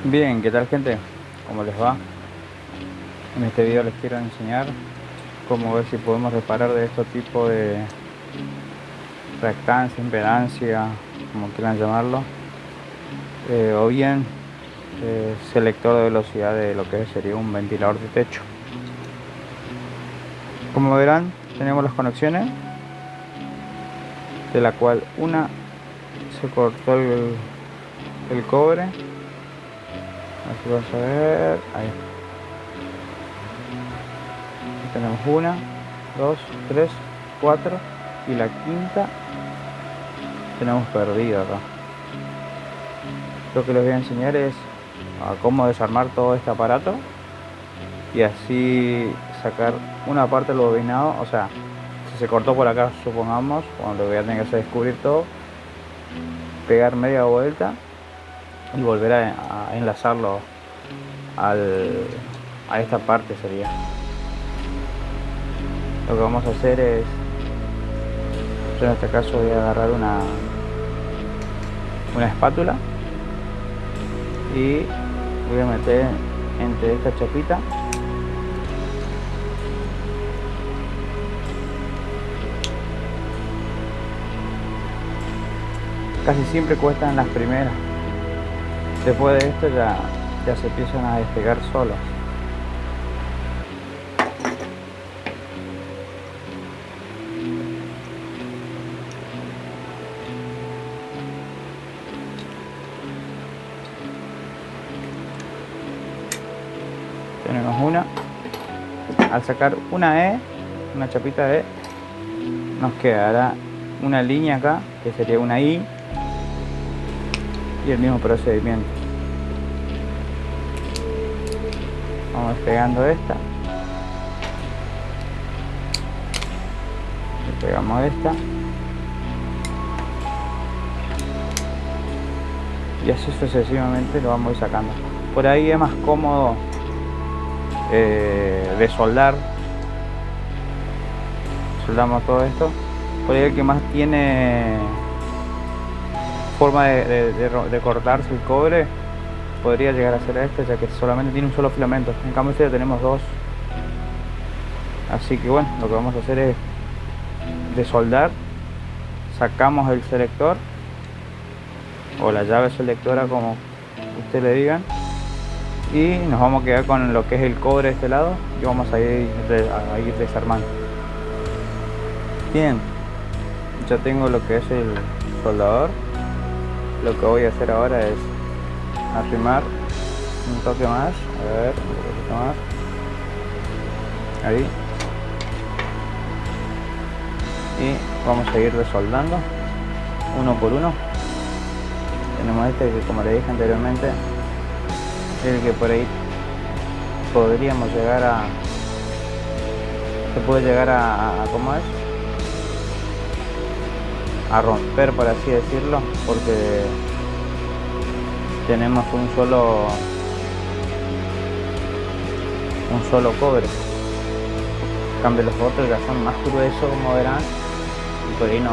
Bien, ¿qué tal gente? ¿Cómo les va? En este video les quiero enseñar cómo ver si podemos reparar de este tipo de reactancia, impedancia, como quieran llamarlo, eh, o bien eh, selector de velocidad de lo que sería un ventilador de techo. Como verán, tenemos las conexiones, de la cual una se cortó el, el cobre Aquí vas a ver. Ahí. Tenemos una, dos, tres, cuatro. Y la quinta tenemos perdida acá. Lo que les voy a enseñar es a cómo desarmar todo este aparato y así sacar una parte del bobinado, o sea, si se cortó por acá, supongamos, cuando voy a tener que hacer descubrir todo, pegar media vuelta y volver a, enlazarlo al, a esta parte sería. Lo que vamos a hacer es yo en este caso voy a agarrar una una espátula y voy a meter entre esta chapita casi siempre cuestan las primeras Después de esto ya, ya se empiezan a despegar solos. Tenemos una. Al sacar una E, una chapita E, nos quedará una línea acá, que sería una I, y el mismo procedimiento. Vamos pegando esta. Pegamos esta. Y así sucesivamente lo vamos a ir sacando. Por ahí es más cómodo eh, de soldar. Soldamos todo esto. Por ahí el que más tiene forma de, cortarse el cobre podría llegar a ser este ya que solamente tiene un solo filamento. En cambio este ya tenemos dos. Así que bueno lo que vamos a hacer es de soldar sacamos el selector o la llave selectora como usted le digan y nos vamos a quedar con lo que es el cobre de este lado y vamos a ir, a ir desarmando. Bien ya tengo lo que es el soldador lo que voy a hacer ahora es arrimar un toque más. A ver un poquito más. Ahí. Y vamos a ir resoldando uno por uno. Tenemos este que como le dije anteriormente el que por ahí podríamos llegar a se puede llegar a, a ¿cómo es? A romper por así decirlo porque tenemos un solo un solo cobre. En cambio los otros ya son más gruesos como verán y por ahí no,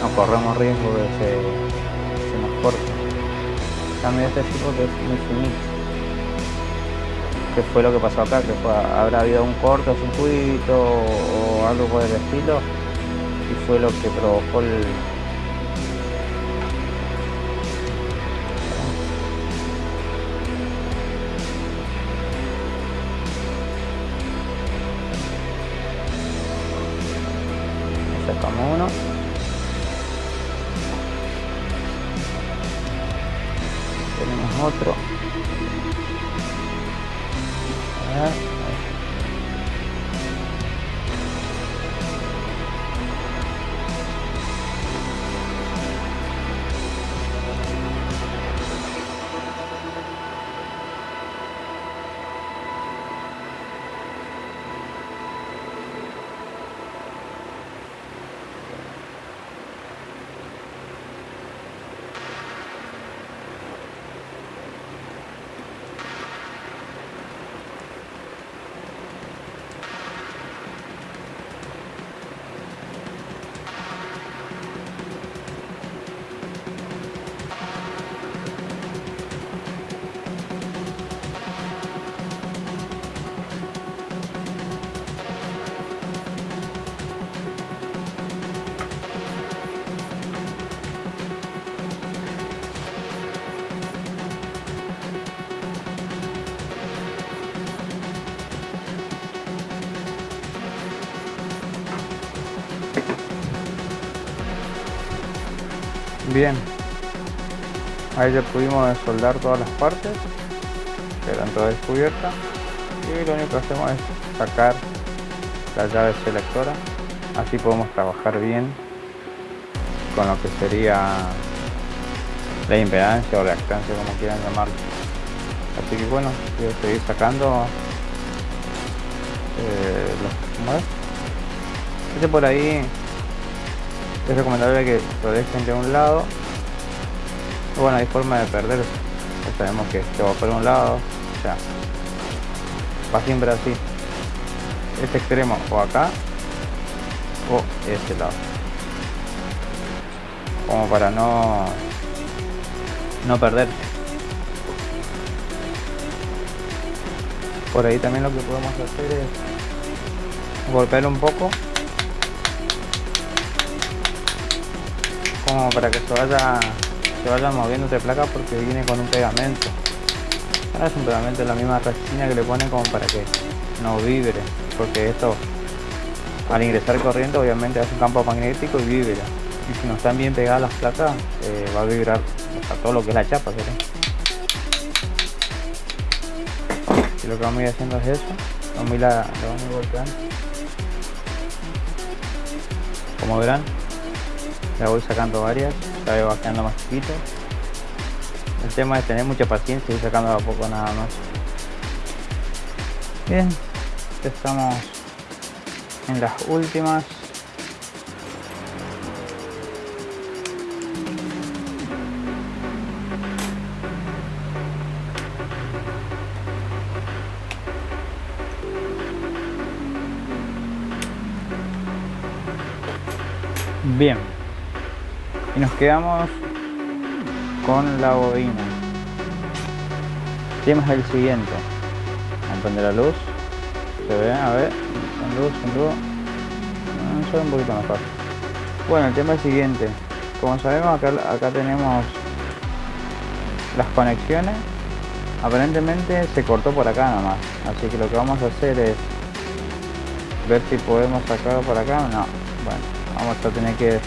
no, corremos riesgo de que se nos corte. En cambio este tipo que es muy finito que fue lo que pasó acá que habrá habido un corto circuito o algo por el estilo fue lo que provocó el Bien, ahí ya pudimos soldar todas las partes, que eran todas descubiertas, y lo único que hacemos es sacar la llave selectora, así podemos trabajar bien con lo que sería la impedancia o reactancia, como quieran llamarlo. Así que bueno, voy a seguir sacando eh, los, Este por ahí es recomendable que lo dejen de un lado. Bueno, hay forma de perder. Ya sabemos que se va por un lado. O va siempre así. Este extremo o acá o este lado. Como para no no perder. Por ahí también lo que podemos hacer es golpear un poco como para que se vaya se vaya moviendo de placa porque viene con un pegamento. Es un pegamento de la misma resina que le ponen como para que no vibre porque esto al ingresar corriente obviamente hace un campo magnético y vibra. Y si no están bien pegadas las placas eh, va a vibrar todo lo que es la chapa y lo que vamos a ir haciendo es eso. Vamos a ir, vamos a golpeando como verán ya voy sacando varias ya va quedando más chiquito el tema es tener mucha paciencia y sacando a poco nada más. Bien estamos en las últimas. Bien nos quedamos con la bobina. El tema es el siguiente. Prender la luz. Se ve a ver. Con luz luz. No, se un poquito mejor. Bueno el tema es el siguiente. Como sabemos acá, acá tenemos las conexiones. Aparentemente se cortó por acá nomás. Así que lo que vamos a hacer es ver si podemos sacarlo por acá o no. Bueno vamos a tener que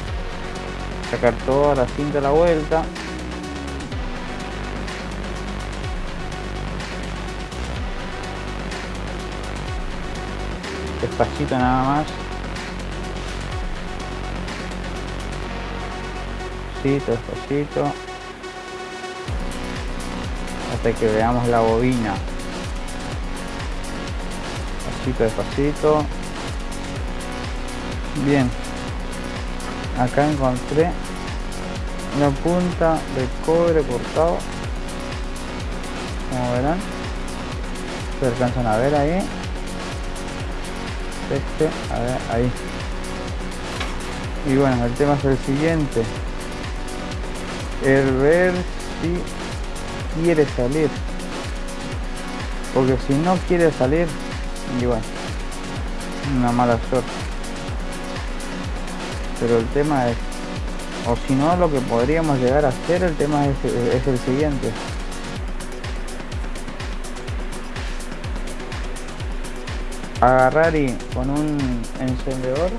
sacar toda la cinta a la vuelta. Despacito nada más. Despacito despacito. Hasta que veamos la bobina. Despacito despacito. Bien acá encontré una punta de cobre cortado. Como verán se alcanzan a ver ahí. Este a ver ahí. Y bueno el tema es el siguiente. El ver si quiere salir. Porque si no quiere salir bueno una mala suerte pero el tema es o si no lo que podríamos llegar a hacer el tema es, el siguiente. Agarrar y con un encendedor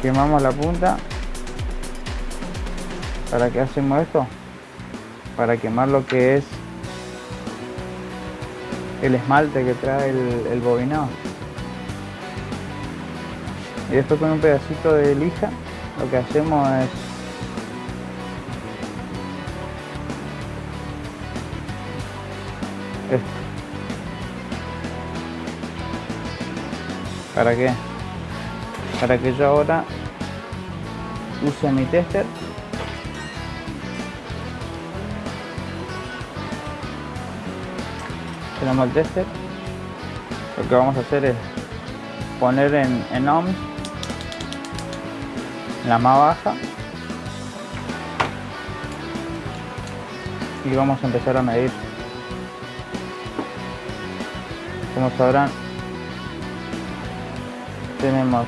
quemamos la punta. Para que hacemos esto para quemar lo que es el esmalte que trae el, el bobinado y después con un pedacito de lija lo que hacemos es esto. ¿para qué? para que yo ahora use mi tester. Tenemos el tester. Lo que vamos a hacer es poner en, en ohms la más baja. Y vamos a empezar a medir. Como sabrán tenemos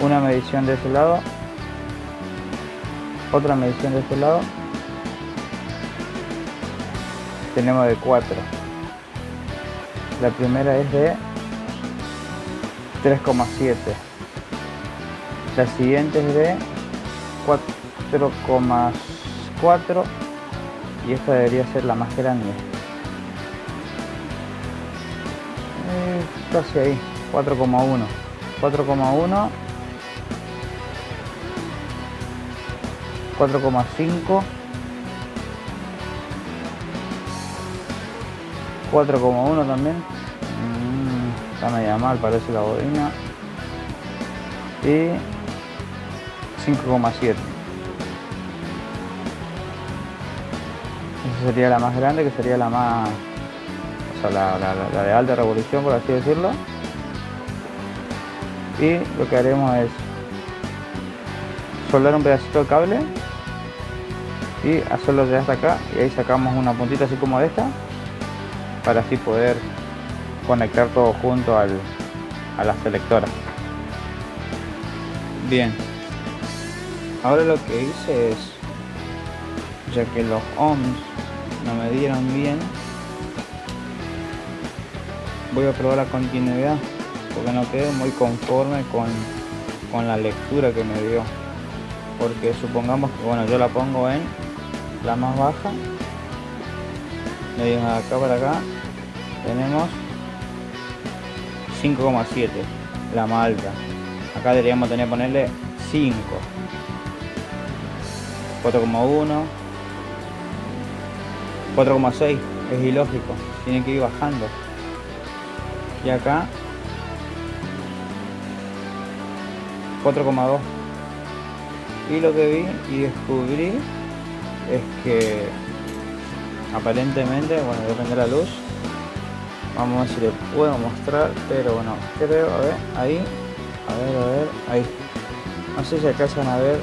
una medición de ese lado otra medición de este lado. Tenemos de 4 la primera es de 3,7 la siguiente es de 4,4 y esta debería ser la más grande. Eh, casi ahí 4,1 4,1 4,5 4,1 también. Mm, está media mal parece la bobina. Y 5,7 esa sería la más grande que sería la más o sea la, de alta revolución por así decirlo. Y lo que haremos es soldar un pedacito de cable y hacerlo de hasta acá y ahí sacamos una puntita así como esta para así poder conectar todo junto al, a la selectora bien ahora lo que hice es ya que los ohms no me dieron bien voy a probar la continuidad porque no quedo muy conforme con, con la lectura que me dio. Porque supongamos que bueno yo la pongo en la más baja de acá para acá tenemos 5,7 la más alta. Acá deberíamos tener ponerle 5 4,1 4,6 es ilógico tiene que ir bajando. Y acá 4,2 y lo que vi y descubrí es que aparentemente bueno a prender la luz vamos a ver si le puedo mostrar pero bueno creo a ver ahí a ver a ver ahí. No sé si alcanzan a ver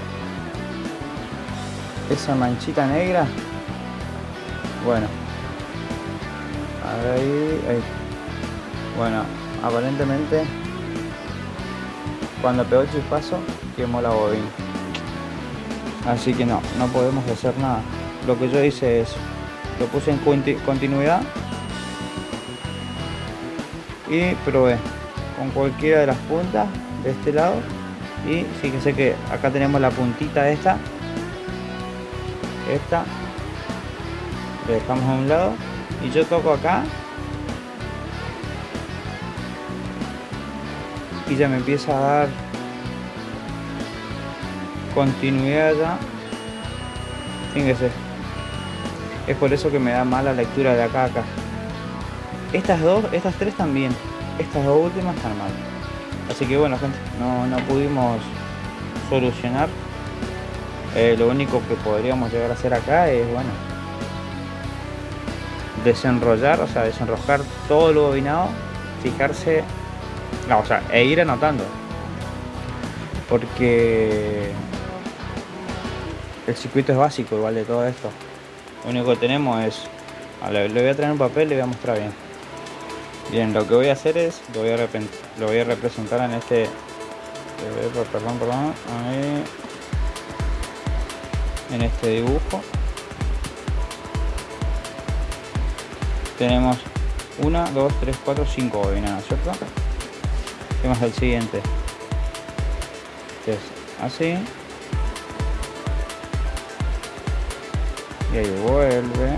esa manchita negra. Bueno. Ahí bueno aparentemente cuando pegó el chispazo quemó la bobina. Así que no no podemos hacer nada. Lo que yo hice es lo puse en continuidad y probé con cualquiera de las puntas de este lado. Y fíjense que acá tenemos la puntita esta esta le dejamos a un lado y yo toco acá y ya me empieza a dar continuidad ya fíjense es por eso que me da mala lectura de acá a acá. Estas dos estas tres también. Estas dos últimas están mal. Así que bueno gente no, no pudimos solucionar eh, lo único que podríamos llegar a hacer acá es bueno desenrollar o sea desenrojar todo lo bobinado fijarse o sea e ir anotando. Porque el circuito es básico igual de todo esto. Lo único que tenemos es le voy a traer un papel y le voy a mostrar bien. Bien lo que voy a hacer es lo voy a, lo voy a representar en este eh, perdón perdón ahí, en este dibujo. Tenemos 1 2 3 4 5 bobinas cierto ¿qué más el siguiente es así. Y ahí vuelve.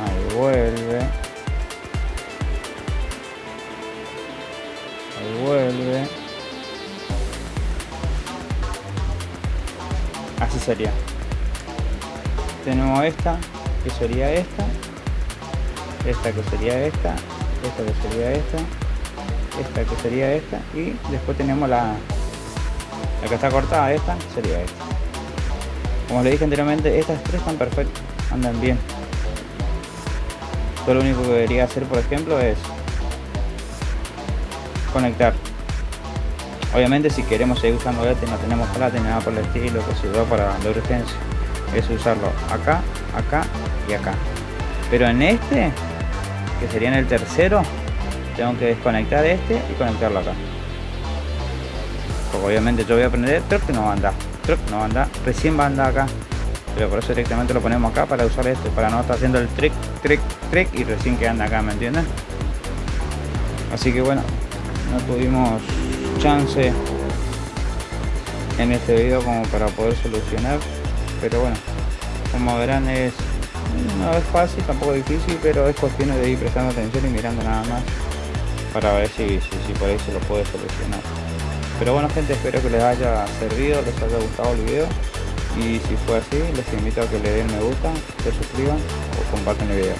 Ahí vuelve. Ahí vuelve así sería. Tenemos esta que sería esta. Esta que sería esta. Esta que sería esta. Esta que sería esta. Y después tenemos la la que está cortada esta sería esta. Como le dije anteriormente estas tres están perfectas andan bien. Todo lo único que debería hacer por ejemplo es conectar obviamente si queremos seguir usando este no tenemos plata ni nada por el estilo que se da para la urgencia. Es usarlo acá acá y acá. Pero en este que sería en el tercero tengo que desconectar este y conectarlo acá. Porque obviamente yo voy a aprender que no va a andar creo que no va a andar recién va a andar acá. Pero por eso directamente lo ponemos acá para usar este para no estar haciendo el trick trick trick y recién que anda acá me entienden así que bueno no tuvimos chance en este video como para poder solucionar pero bueno como verán es no es fácil tampoco difícil pero es cuestión de ir prestando atención y mirando nada más para ver si, si, por ahí se lo puede solucionar. Pero bueno gente espero que les haya servido les haya gustado el video. Y si fue así les invito a que le den me gusta se suscriban o compartan el video.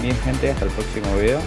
Bien gente hasta el próximo video